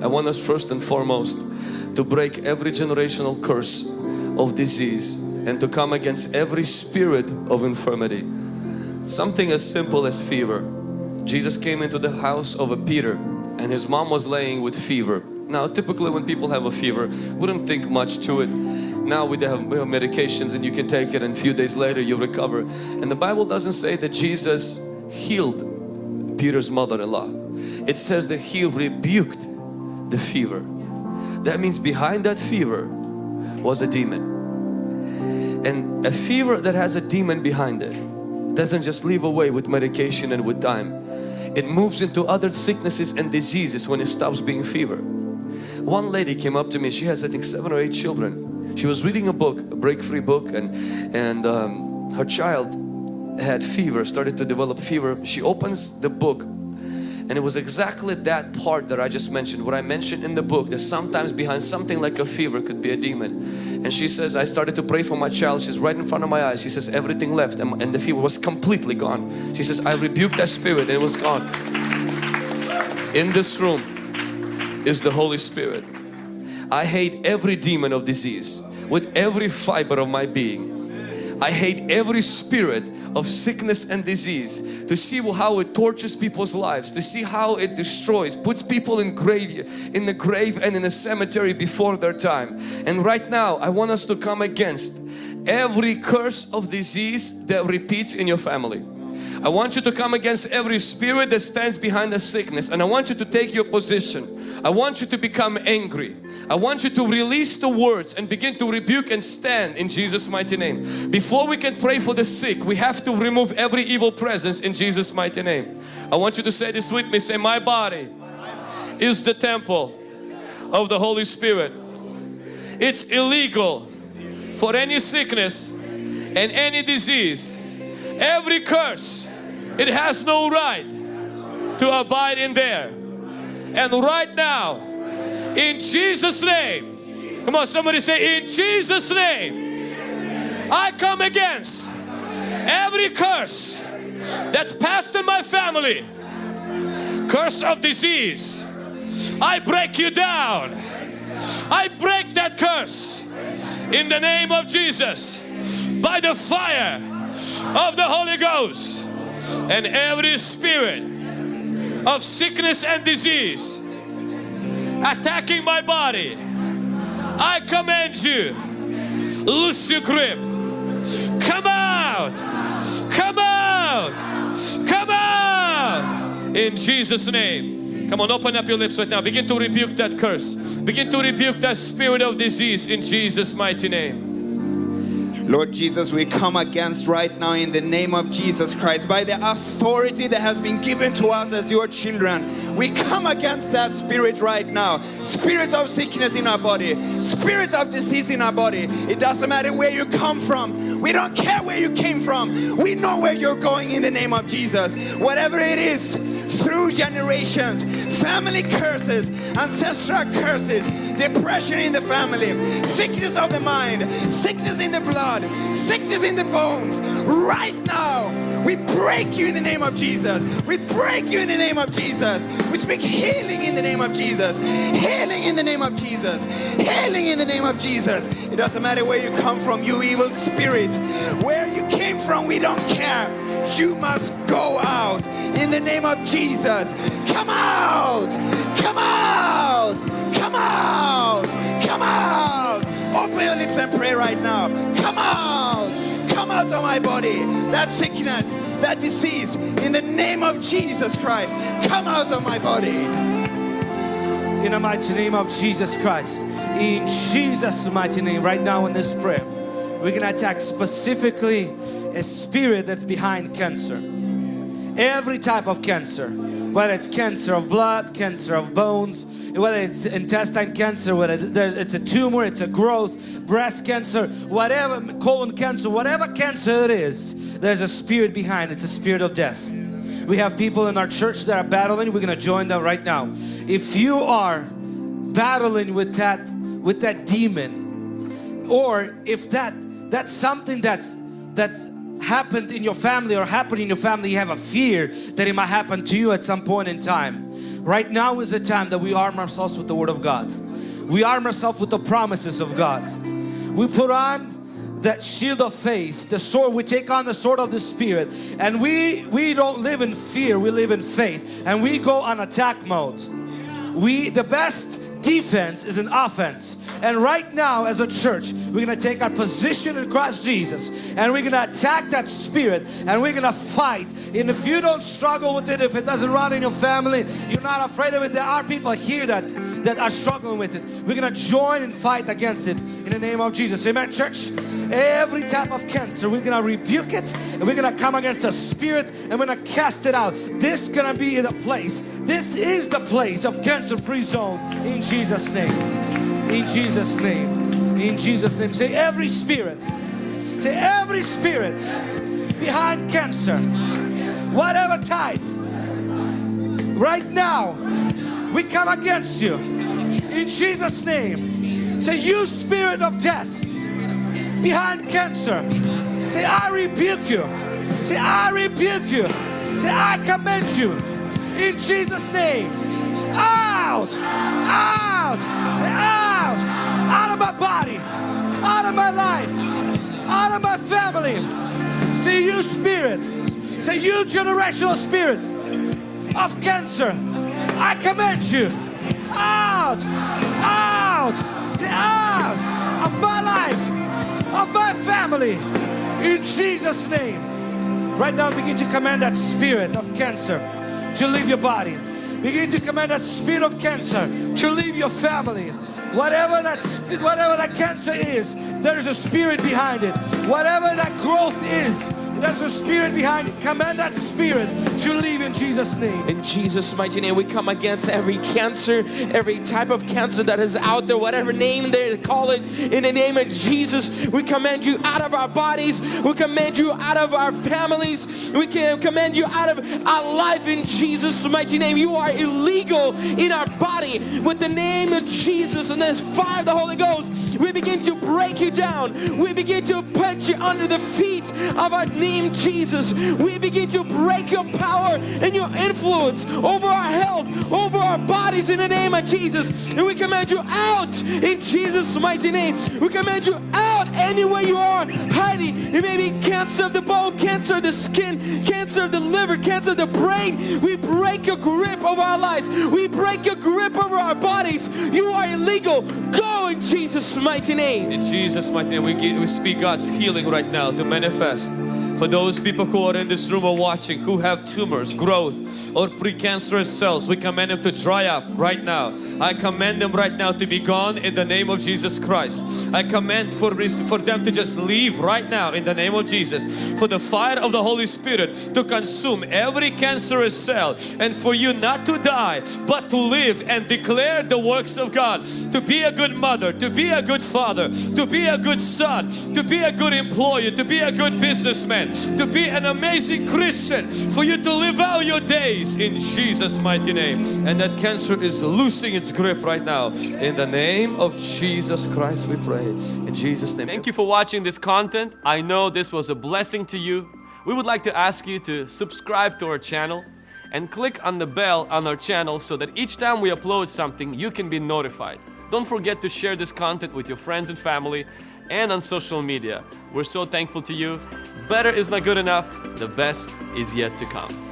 I want us first and foremost to break every generational curse of disease and to come against every spirit of infirmity. Something as simple as fever. Jesus came into the house of a Peter and his mom was laying with fever. Now typically when people have a fever, wouldn't think much to it. Now we have, we have medications and you can take it and a few days later you recover. And the Bible doesn't say that Jesus healed Peter's mother-in-law. It says that he rebuked the fever. That means behind that fever was a demon. And a fever that has a demon behind it doesn't just leave away with medication and with time. It moves into other sicknesses and diseases when it stops being fever. One lady came up to me, she has I think seven or eight children. She was reading a book, a break-free book and, and um, her child had fever, started to develop fever. She opens the book and it was exactly that part that I just mentioned, what I mentioned in the book that sometimes behind something like a fever could be a demon. And she says, I started to pray for my child. She's right in front of my eyes. She says, everything left and, the fever was completely gone. She says, I rebuked that spirit and it was gone. In this room is the Holy Spirit. I hate every demon of disease with every fiber of my being. I hate every spirit of sickness and disease to see how it tortures people's lives to see how it destroys puts people in grave in the grave and in the cemetery before their time. And right now I want us to come against every curse of disease that repeats in your family I want you to come against every spirit that stands behind the sickness and I want you to take your position I want you to become angry. I want you to release the words and begin to rebuke and stand in Jesus mighty name. Before we can pray for the sick, we have to remove every evil presence in Jesus mighty name. I want you to say this with me. Say, my body is the temple of the Holy Spirit. It's illegal for any sickness and any disease, every curse, it has no right to abide in there. And right now, in Jesus' name, come on, somebody say, in Jesus' name, I come against every curse that's passed in my family, curse of disease. I break you down. I break that curse in the name of Jesus by the fire of the Holy Ghost and every spirit of sickness and disease attacking my body, I command you, loose your grip. Come out! Come out! Come out! In Jesus' name. Come on, open up your lips right now. Begin to rebuke that curse. Begin to rebuke that spirit of disease in Jesus' mighty name. Lord Jesus, we come against right now in the name of Jesus Christ by the authority that has been given to us as your children. We come against that spirit right now. Spirit of sickness in our body, spirit of disease in our body. It doesn't matter where you come from. We don't care where you came from. We know where you're going in the name of Jesus. Whatever it is, through generations, family curses, ancestral curses, depression in the family, sickness of the mind, sickness in the blood, sickness in the bones. Right now, we break you in the name of Jesus. We break you in the name of Jesus. We speak healing in the name of Jesus. Healing in the name of Jesus. Healing in the name of Jesus. It doesn't matter where you come from, you evil spirit. Where you came from, we don't care. You must go out in the name of Jesus. Come out! Come out! Pray right now. Come out! Come out of my body. That sickness, that disease, in the name of Jesus Christ, come out of my body. In the mighty name of Jesus Christ, in Jesus' mighty name, right now in this prayer, we're gonna attack specifically a spirit that's behind cancer every type of cancer whether it's cancer of blood cancer of bones whether it's intestine cancer whether it's a tumor it's a growth breast cancer whatever colon cancer whatever cancer it is there's a spirit behind it's a spirit of death. We have people in our church that are battling. We're gonna join them right now. If you are battling with that with that demon or if that that's something that's that's happened in your family or happened in your family, you have a fear that it might happen to you at some point in time. Right now is the time that we arm ourselves with the Word of God. We arm ourselves with the promises of God. We put on that shield of faith, the sword, we take on the sword of the Spirit and we, we don't live in fear, we live in faith and we go on attack mode. We, the best defense is an offense. And right now as a church, we're going to take our position in Christ Jesus and we're going to attack that spirit and we're going to fight. And if you don't struggle with it, if it doesn't run in your family, you're not afraid of it, there are people here that, that are struggling with it. We're going to join and fight against it in the name of Jesus. Amen, church? Every type of cancer, we're going to rebuke it and we're going to come against the spirit and we're going to cast it out. This is going to be the place. This is the place of cancer-free zone in Jesus' name. In Jesus' name. In Jesus' name. Say every spirit. Say every spirit behind cancer. Whatever type. Right now. We come against you. In Jesus' name. Say you spirit of death. Behind cancer. Say I rebuke you. Say I rebuke you. Say I commend you. In Jesus' name. Out. Out. Say out. Out of my body. Out of my life. Out of my family. Say you spirit. Say you generational spirit of cancer. I command you out, out, out of my life, of my family, in Jesus' name. Right now, begin to command that spirit of cancer to leave your body. Begin to command that spirit of cancer to leave your family. Whatever that whatever that cancer is, there's a spirit behind it. Whatever that growth is, there's a spirit behind it. Command that spirit to leave in Jesus' name. In Jesus' mighty name, we come against every cancer, every type of cancer that is out there, whatever name they call it. In the name of Jesus, we command you out of our bodies. We command you out of our families. We can command you out of our life in Jesus' mighty name. You are illegal in our body. With the name of Jesus and the fire of the Holy Ghost, break you down. We begin to put you under the feet of our name Jesus. We begin to break your power and your influence over our health, over our bodies in the name of Jesus. And we command you out in Jesus' mighty name. We command you out anywhere you are hiding. It may be cancer of the bone, cancer of the skin, cancer of the liver, cancer of the brain. We break your grip over our lives. We break your grip over our bodies. You are illegal. Go in Jesus' mighty name. In Jesus' mighty name, we, we speak God's healing right now to manifest. For those people who are in this room or watching who have tumors, growth or precancerous cells, we command them to dry up right now. I command them right now to be gone in the name of Jesus Christ. I command for, for them to just leave right now in the name of Jesus. For the fire of the Holy Spirit to consume every cancerous cell and for you not to die but to live and declare the works of God. To be a good mother, to be a good father, to be a good son, to be a good employer, to be a good businessman, to be an amazing Christian, for you to live out your days in Jesus' mighty name. And that cancer is losing its grip right now. In the name of Jesus Christ we pray. In Jesus' name. Thank you for watching this content. I know this was a blessing to you. We would like to ask you to subscribe to our channel and click on the bell on our channel so that each time we upload something, you can be notified. Don't forget to share this content with your friends and family and on social media. We're so thankful to you. Better is not good enough, the best is yet to come.